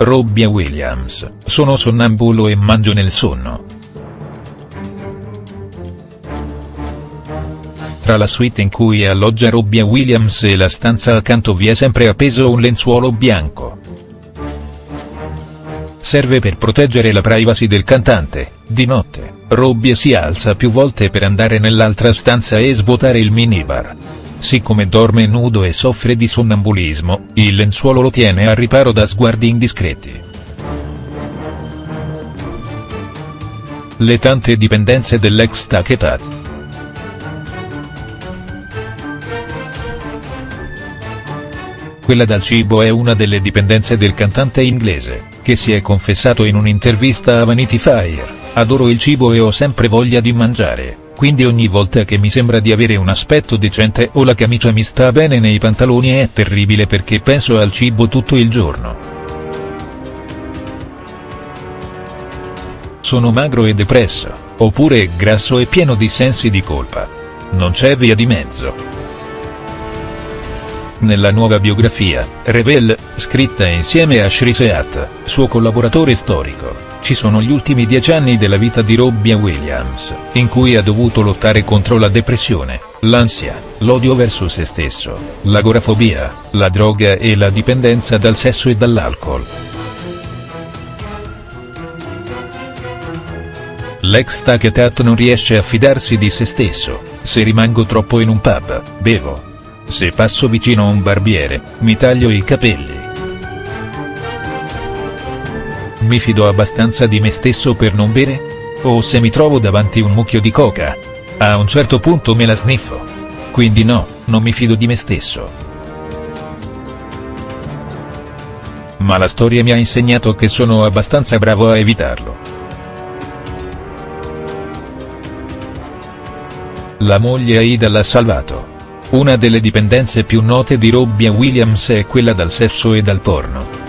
Robbie Williams, sono sonnambulo e mangio nel sonno. Tra la suite in cui alloggia Robbie Williams e la stanza accanto vi è sempre appeso un lenzuolo bianco. Serve per proteggere la privacy del cantante, di notte, Robbie si alza più volte per andare nell'altra stanza e svuotare il minibar. Siccome dorme nudo e soffre di sonnambulismo, il lenzuolo lo tiene a riparo da sguardi indiscreti. Le tante dipendenze dell'ex Taketat. Quella dal cibo è una delle dipendenze del cantante inglese, che si è confessato in un'intervista a Vanity Fair, adoro il cibo e ho sempre voglia di mangiare, quindi ogni volta che mi sembra di avere un aspetto decente o la camicia mi sta bene nei pantaloni è terribile perché penso al cibo tutto il giorno. Sono magro e depresso, oppure grasso e pieno di sensi di colpa. Non c'è via di mezzo. Nella nuova biografia, Revel, scritta insieme a Shriseat, suo collaboratore storico, ci sono gli ultimi dieci anni della vita di Robbie Williams, in cui ha dovuto lottare contro la depressione, l'ansia, l'odio verso se stesso, l'agorafobia, la droga e la dipendenza dal sesso e dall'alcol. L'ex Taketat non riesce a fidarsi di se stesso, se rimango troppo in un pub, bevo, se passo vicino a un barbiere, mi taglio i capelli. Mi fido abbastanza di me stesso per non bere? O se mi trovo davanti un mucchio di coca? A un certo punto me la sniffo. Quindi no, non mi fido di me stesso. Ma la storia mi ha insegnato che sono abbastanza bravo a evitarlo. La moglie Aida l'ha salvato. Una delle dipendenze più note di Robbie Williams è quella dal sesso e dal porno.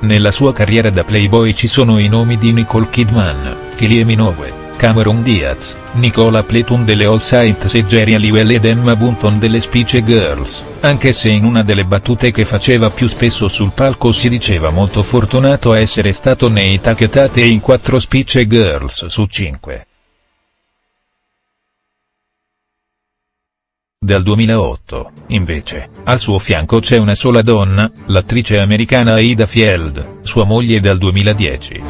Nella sua carriera da playboy ci sono i nomi di Nicole Kidman, Kylie Minogue, Cameron Diaz, Nicola Pletton delle All Saints e Jerry Halliwell ed Emma Bunton delle Spice Girls, anche se in una delle battute che faceva più spesso sul palco si diceva molto fortunato a essere stato nei Tachetate e in 4 Spice Girls su 5. Dal 2008, invece, al suo fianco c'è una sola donna, l'attrice americana Aida Field, sua moglie dal 2010.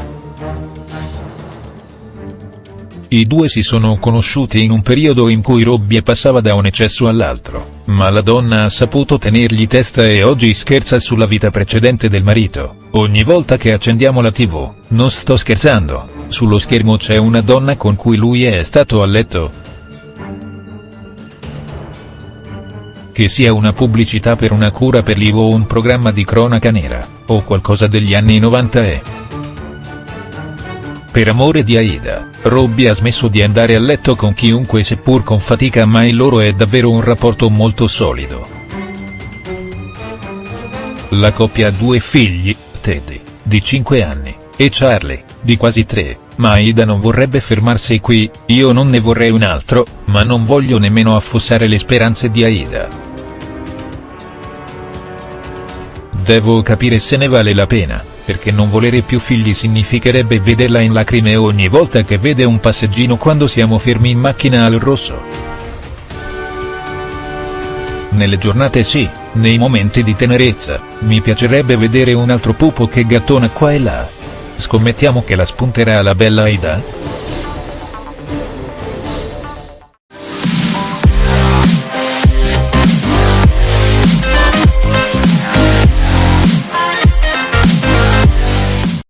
I due si sono conosciuti in un periodo in cui Robbie passava da un eccesso all'altro, ma la donna ha saputo tenergli testa e oggi scherza sulla vita precedente del marito, ogni volta che accendiamo la tv, non sto scherzando, sullo schermo c'è una donna con cui lui è stato a letto, che sia una pubblicità per una cura per l'IVO o un programma di cronaca nera, o qualcosa degli anni 90 è. Per amore di Aida, Robbie ha smesso di andare a letto con chiunque seppur con fatica ma il loro è davvero un rapporto molto solido. La coppia ha due figli, Teddy, di 5 anni, e Charlie, di quasi 3, ma Aida non vorrebbe fermarsi qui, io non ne vorrei un altro, ma non voglio nemmeno affossare le speranze di Aida. Devo capire se ne vale la pena, perché non volere più figli significherebbe vederla in lacrime ogni volta che vede un passeggino quando siamo fermi in macchina al rosso. Nelle giornate sì, nei momenti di tenerezza, mi piacerebbe vedere un altro pupo che gattona qua e là. Scommettiamo che la spunterà la bella Aida?.